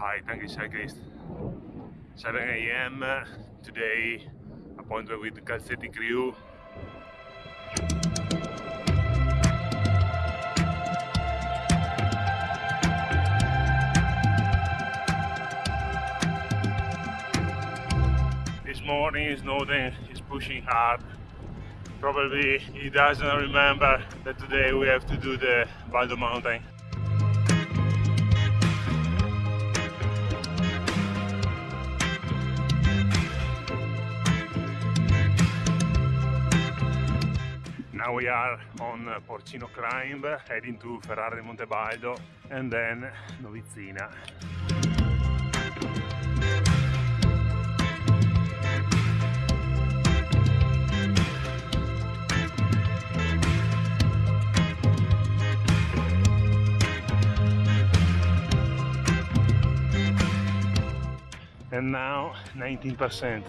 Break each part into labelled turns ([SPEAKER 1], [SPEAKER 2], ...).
[SPEAKER 1] Hi, thank you cyclist. 7 a.m. Uh, today, appointment with the Calzetti crew. This morning Snowden is pushing hard. Probably he doesn't remember that today we have to do the Baldo mountain. Now we are on Porcino Climb, heading to Ferrara di Montebaldo and then Novizzina. And now 19%.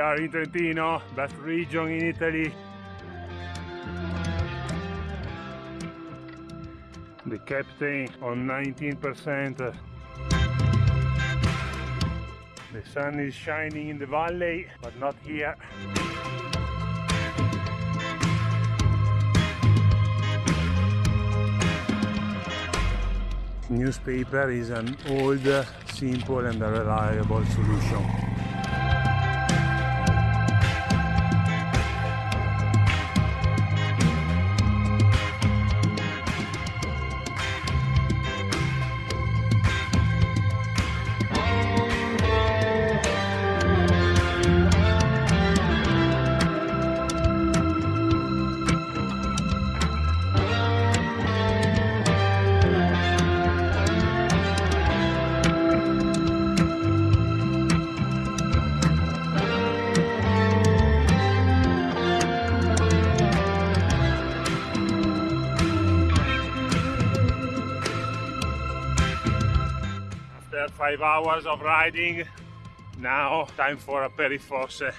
[SPEAKER 1] Are in Trentino, best region in Italy. The captain on 19%. The sun is shining in the valley, but not here. Newspaper is an old, simple and reliable solution. After five hours of riding, now time for a perifosse.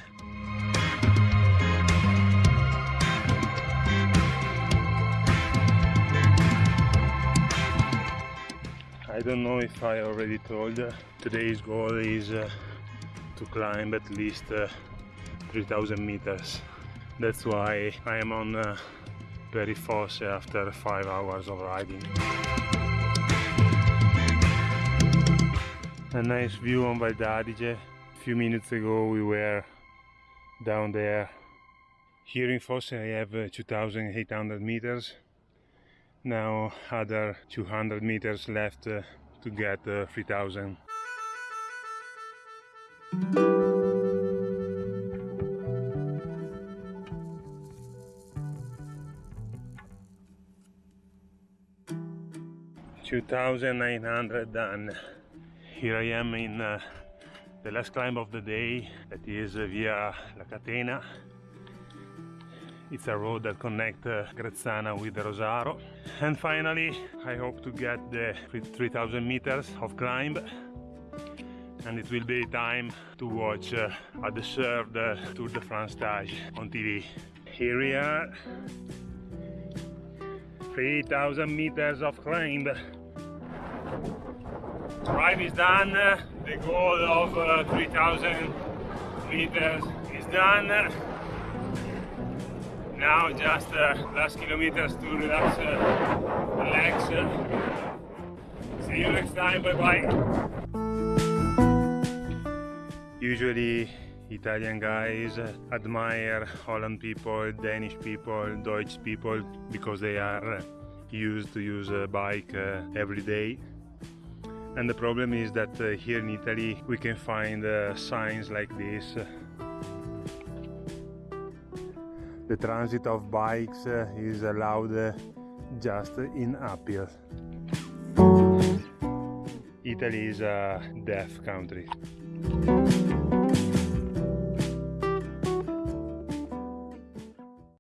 [SPEAKER 1] I don't know if I already told, uh, today's goal is uh, to climb at least uh, 3000 meters. That's why I am on uh, Perifosse after 5 hours of riding. A nice view on Val d'Adige. A few minutes ago we were down there. Here in Fosse I have uh, 2800 meters now other 200 meters left uh, to get uh, 3000 2,900 done. Here I am in uh, the last climb of the day, that is uh, via La Catena. It's a road that connects uh, Grezzana with Rosaro. And finally, I hope to get the 3000 meters of climb and it will be time to watch uh, a deserved uh, Tour de France stage on TV. Here we are, 3000 meters of climb. Ride is done, the goal of uh, 3000 meters is done. Now just uh, last kilometers to relax uh, the legs. See you next time, bye bye. Usually Italian guys admire Holland people, Danish people, Deutsch people because they are used to use a bike uh, every day. And the problem is that uh, here in Italy we can find uh, signs like this the transit of bikes uh, is allowed uh, just in uphill. Italy is a deaf country.